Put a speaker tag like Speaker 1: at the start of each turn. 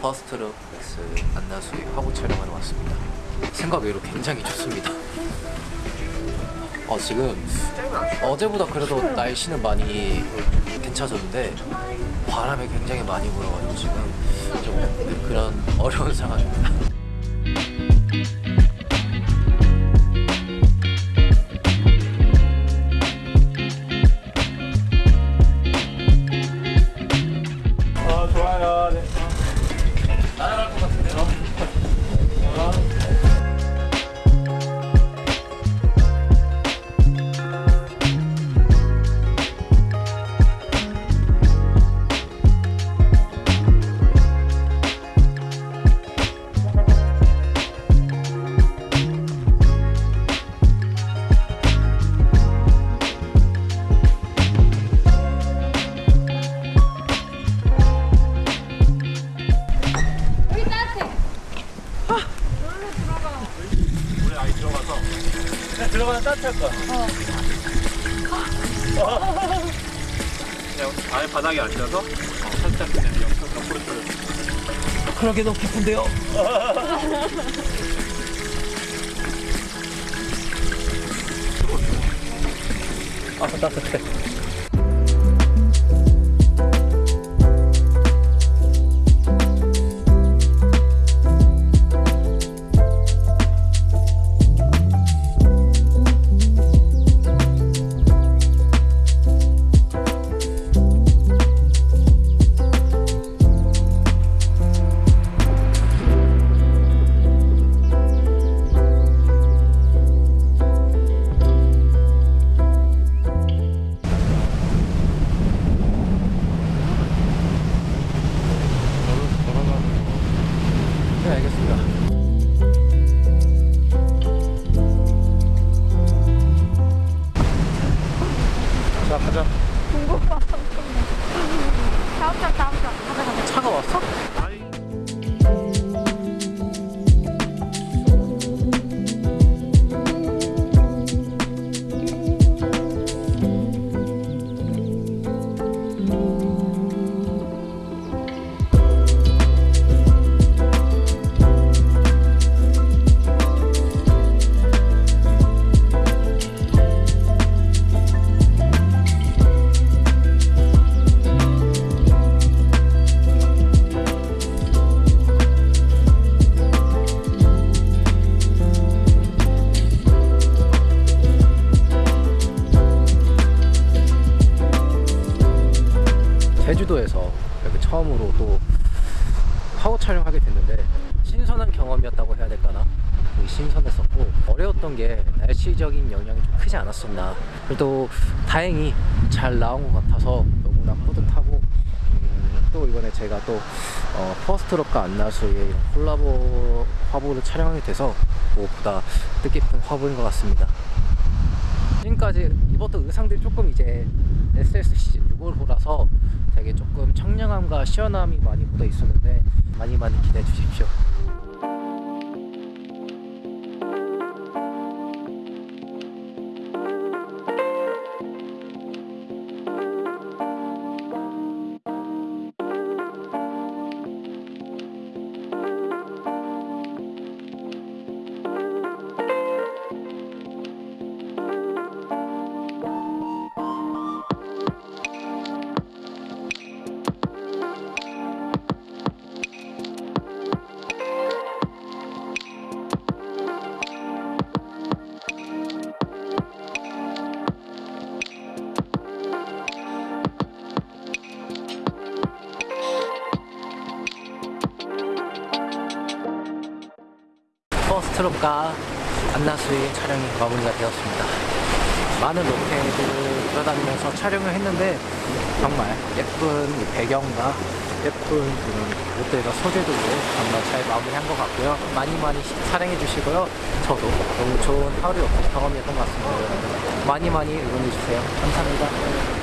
Speaker 1: 퍼스트룩 X 안나수의 화보 촬영하러 왔습니다. 생각 외로 굉장히 좋습니다. 어, 지금 어제보다 그래도 날씨는 많이 괜찮아졌는데 바람이 굉장히 많이 불어가지고 지금 좀 그런 어려운 상황입니다.
Speaker 2: 들어가면 따뜻할 거야. 어. 그냥 아예 바닥에 앉아서 어, 살짝 그냥 옆- 옆으로 돌려.
Speaker 1: 그러게 너무 깊은데요? 아 따뜻해. 네 알겠습니다.
Speaker 2: 자 가자.
Speaker 3: 다음 장 다음 장. 가자 가자.
Speaker 1: 차가 왔어? 제주도에서 이렇게 처음으로 또 화보 촬영하게 됐는데 신선한 경험이었다고 해야 될까나? 신선했었고 어려웠던 게 날씨적인 영향이 좀 크지 않았었나. 그래도 다행히 잘 나온 것 같아서 너무나 뿌듯하고 음, 또 이번에 제가 또 어, 퍼스트럭과 안나수의 이런 콜라보 화보를 촬영하게 돼서 무엇보다 뜻깊은 화보인 것 같습니다 지금까지 입었던 의상들이 조금 이제 SS 시즌 6월호라서 되게 조금 청량함과 시원함이 많이 묻어 있었는데 많이 많이 기대해 주십시오. 퍼스트롯과 안나수의 촬영이 마무리가 되었습니다. 많은 로케를 돌아다니면서 촬영을 했는데 정말 예쁜 이 배경과 예쁜 그런 롯데가 소재들로 정말 잘 마무리한 것 같고요. 많이 많이 사랑해 주시고요. 저도 너무 좋은 하루였고 경험이었던 것 같습니다. 많이 많이 응원해 주세요. 감사합니다.